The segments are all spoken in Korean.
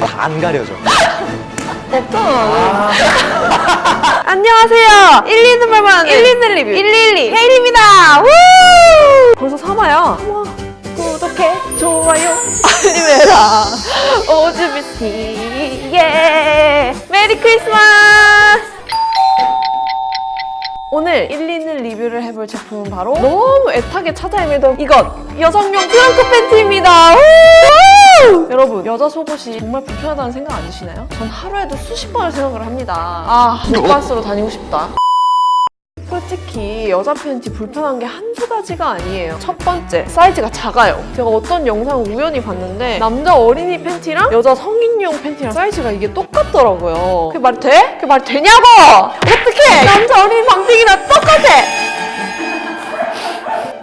다 안 가려져. 없잖아. 안녕하세요. 1, 2는 말만 1, 2는 리뷰 112 헤일입니다. 우! 벌써 3화야. 우와. 구독해, 좋아요, 알림해라. 오즈비티, 예. 메리 크리스마스! 오늘 1, 2는 리뷰를 해볼 제품은 바로 너무 애타게 찾아 헤매던 이것! 여성용 트렁크 팬티입니다. 우! 여러분, 여자 속옷이 정말 불편하다는 생각 안 드시나요? 전 하루에도 수십 번을 생각을 합니다. 아, 옷가스로 다니고 싶다. 솔직히 여자 팬티 불편한 게 한두 가지가 아니에요. 첫 번째, 사이즈가 작아요. 제가 어떤 영상을 우연히 봤는데 남자 어린이 팬티랑 여자 성인용 팬티랑 사이즈가 이게 똑같더라고요. 그게 말이 돼? 그게 말이 되냐고! 어떡해! 남자 어린이 방ting이랑 똑같아!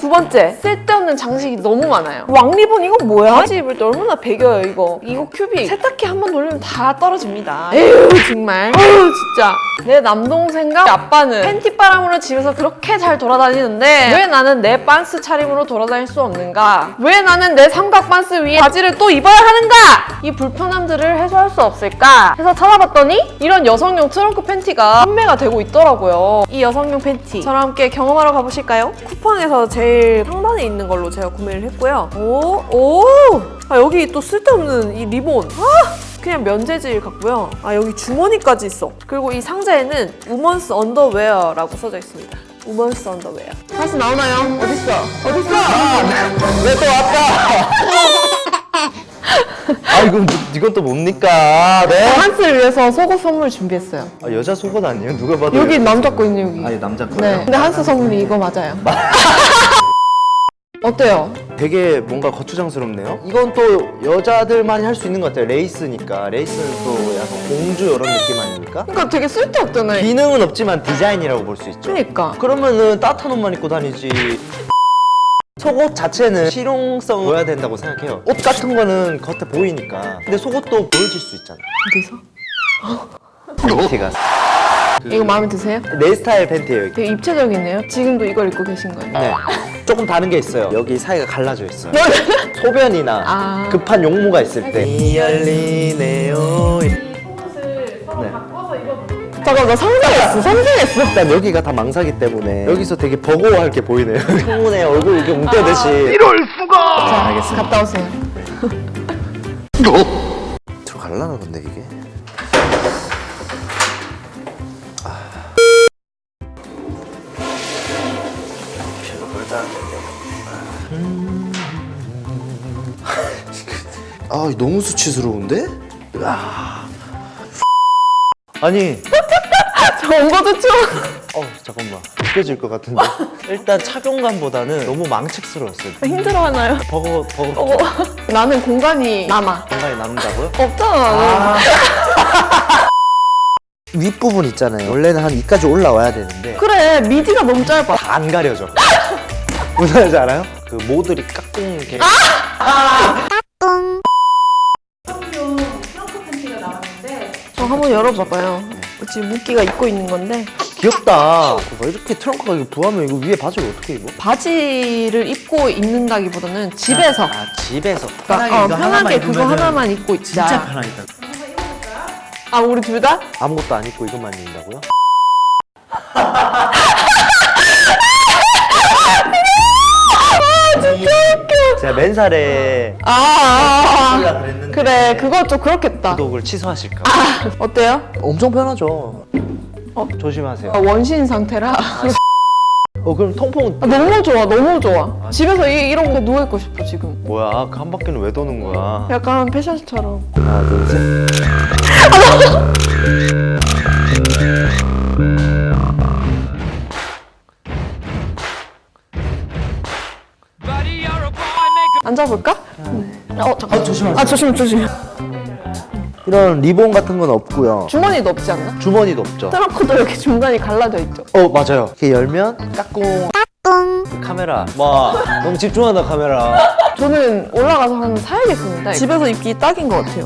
두 번째, 쓸데없는 장식이 너무 많아요. 왕리본 이거 뭐야? 바지 입을 때 얼마나 배겨요 이거. 이거 큐빅 세탁기 한 번 돌리면 다 떨어집니다. 에휴 정말. 어휴 진짜. 내 남동생과 아빠는 팬티 바람으로 집에서 그렇게 잘 돌아다니는데 왜 나는 내 빤스 차림으로 돌아다닐 수 없는가? 왜 나는 내 삼각 빤스 위에 바지를 또 입어야 하는가? 이 불편함들을 해소할 수 없을까? 해서 찾아봤더니 이런 여성용 트렁크 팬티가 판매가 되고 있더라고요. 이 여성용 팬티 저랑 함께 경험하러 가보실까요? 쿠팡에서 제일 상단에 있는 걸로 제가 구매를 했고요. 오, 오! 아, 여기 또 쓸데없는 이 리본. 아! 그냥 면재질 같고요. 아, 여기 주머니까지 있어. 그리고 이 상자에는 women's underwear라고 써져 있습니다. women's underwear. 다시 나오나요? 어딨어? 어딨어? 왜또 왔다? 아 이건 뭐- 이건 또 뭡니까? 네? 한스를 위해서 속옷 선물 준비했어요. 아, 여자 속옷 아니에요? 누가 봐도 여기 남자 거 있네, 여기. 아니 남자 거예요. 네. 근데 한스 선물이 이거 맞아요. 어때요? 되게 뭔가 거추장스럽네요. 이건 또 여자들만이 할 수 있는 것 같아요. 레이스니까 레이스는 또 약간 공주 이런 느낌 아닙니까? 그러니까 되게 쓸데없잖아요. 기능은 없지만 디자인이라고 볼 수 있죠. 그러니까. 그러면은 따뜻한 옷만 입고 다니지. 속옷 자체는 실용성 보여야 된다고 생각해요. 옷 같은 거는 겉에 보이니까. 근데 속옷도 보여질 수 있잖아. 어디서? 팬티가 이거 마음에 드세요? 내 스타일 팬티예요. 이게. 되게 입체적이네요. 지금도 이걸 입고 계신 거예요? 네. 조금 다른 게 있어요. 여기 사이가 갈라져 있어요. 소변이나 아. 급한 용무가 있을 때. 이 열리네요. 잠깐 나 상상했어. 상상했어. 일단 여기가 다 망사기 때문에 여기서 되게 버거워할 게 보이네요. 창문에 얼굴 이렇게 웅떼듯이. 이럴 수가! 자, 알겠어. 갔다 오세요. 들어갈라나 근데 이게? 아 너무 수치스러운데? 아. 아니 저 온거도 추워. 어 잠깐만 느껴질 것 같은데 일단 착용감보다는 너무 망측스러웠어요 힘들어하나요? 버거 버거 어, 나는 공간이 남아. 공간이 남는다고요? 없잖아. 윗부분 있잖아요 원래는 한 이까지 올라와야 되는데 그래, 미디가 너무 짧아. 다 안 가려져 무슨 말인지 알아요? 그 모들이 깍꿍 이렇게 저 한번 열어봐봐요. 지금 무기가 입고 있는 건데 귀엽다 뭐 이렇게 트렁크가 이렇게 부하면 이거 위에 바지를 어떻게 입어? 바지를 입고 입는다기보다는 집에서 아 집에서 그러니까, 어, 편하게 그거 하나만 입고 있자. 진짜 편하겠다 아 우리 둘 다? 아무것도 안 입고 이것만 입는다고요? 제가 맨살에 아, 아, 하려고 아. 그랬는데 그래 그거 좀 그렇겠다. 구독을 취소하실까 어때요? 엄청 편하죠 어? 조심하세요 아, 원신 상태라 어 그럼 통풍 아, 너무 좋아 너무 좋아. 집에서 이, 이런 거 누워 있고 싶어 지금. 뭐야 그 한 바퀴는 왜 도는 거야 약간 패션처럼. 하나 둘셋 앉아볼까? 네. 어 잠깐. 조심하세요. 아 조심 조심. 이런 리본 같은 건 없고요 주머니도 없지 않나? 주머니도 없죠 트렁크도 이렇게 중간이 갈라져 있죠. 어 맞아요 이렇게 열면 까꿍 까꿍 카메라 와 너무 집중한다 카메라 저는 올라가서 하나 사야겠습니다. 집에서 입기 딱인 것 같아요.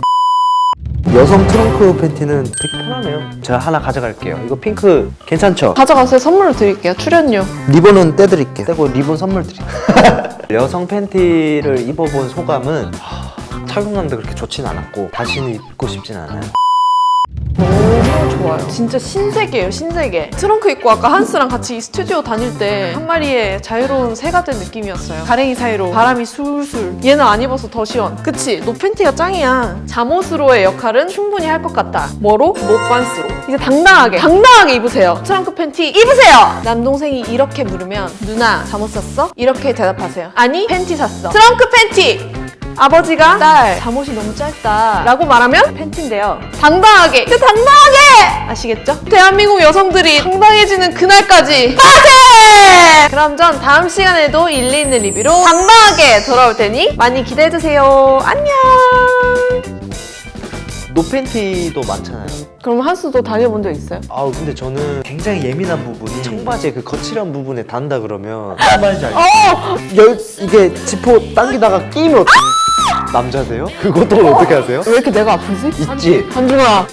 여성 트렁크 팬티는 되게 편하네요 제가 하나 가져갈게요 이거 핑크 괜찮죠? 가져가서 선물로 드릴게요. 출연료. 리본은 떼드릴게요 떼고 리본 선물 드릴게요 여성 팬티를 입어본 소감은 하, 착용감도 그렇게 좋진 않았고 다시는 입고 싶진 않아요. 너무 좋아요. 진짜 신세계예요, 신세계. 트렁크 입고 아까 한스랑 같이 이 스튜디오 다닐 때 한 마리의 자유로운 새가 된 느낌이었어요. 가랭이 사이로 바람이 술술. 얘는 안 입어서 더 시원. 그치? no 팬티가 짱이야. 잠옷으로의 역할은 충분히 할 것 같다. 뭐로? 못반스로. 이제 당당하게, 당당하게 입으세요. 트렁크 팬티 입으세요! 남동생이 이렇게 물으면 누나 잠옷 샀어? 이렇게 대답하세요. 아니 팬티 샀어. 트렁크 팬티! 아버지가 딸 잠옷이 너무 짧다 라고 말하면 팬티인데요 당당하게 진짜 당당하게 아시겠죠? 대한민국 여성들이 당당해지는 그날까지 빠세! 그럼 전 다음 시간에도 일리 있는 리뷰로 당당하게 돌아올 테니 많이 기대해주세요 안녕 노팬티도 많잖아요. 그럼 한수도 다녀본 적 있어요? 아우 근데 저는 굉장히 예민한 부분이 청바지의 그 거칠한 부분에 닿는다 그러면 청바지 알죠? 어! 열 이게 지퍼 당기다가 끼면 어떡해? 남자세요? 그것도 어떻게 하세요? 왜 이렇게 내가 아프지? 있지. 한중아